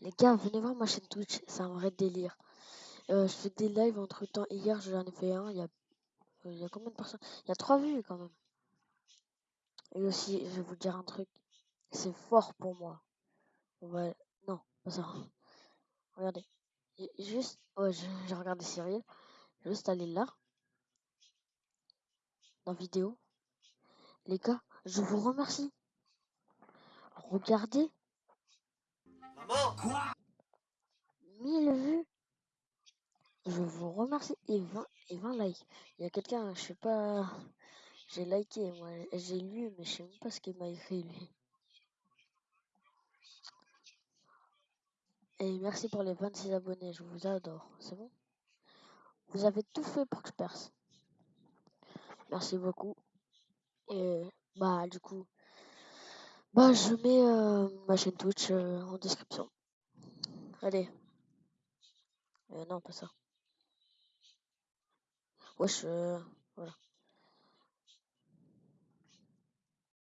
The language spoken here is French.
Les gars, venez voir ma chaîne Twitch, c'est un vrai délire. Euh, je fais des lives entre temps. Hier, j'en ai fait un. Il y a, euh, combien de personnes? Il y a trois vues quand même. Et aussi, je vais vous dire un truc. C'est fort pour moi. Va... Non, pas ça. Regardez. Juste, ouais, j'ai regardé Cyril. Juste aller là. Dans vidéo. Les gars, je vous remercie. Regardez. Maman Quoi 1000 vues. Je vous remercie. Et 20, et 20 likes. Il y a quelqu'un, je sais pas. J'ai liké, moi. J'ai lu, mais je sais même pas ce qu'il m'a écrit, lui. Et merci pour les 26 abonnés. Je vous adore. C'est bon? Vous avez tout fait pour que je perce. Merci beaucoup. Et bah, du coup, bah, je mets euh, ma chaîne Twitch euh, en description. Allez. Euh, non, pas ça. Wesh, euh, voilà.